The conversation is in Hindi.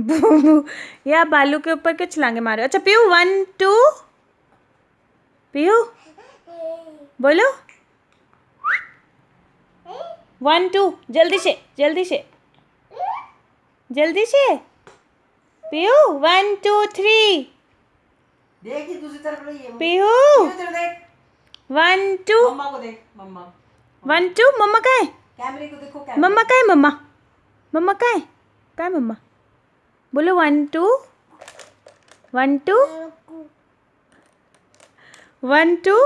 या बालू के ऊपर क्यों छलांगे मारे अच्छा पीयू वन टू पीयू बोलो। वन टू जल्दी से जल्दी से। जल्दी से। Piyu one two three. Piyu. One two one two मम्मा का है? मम्मा का है मम्मा? मम्मा का है? का है मम्मा? बोलो one two one two one two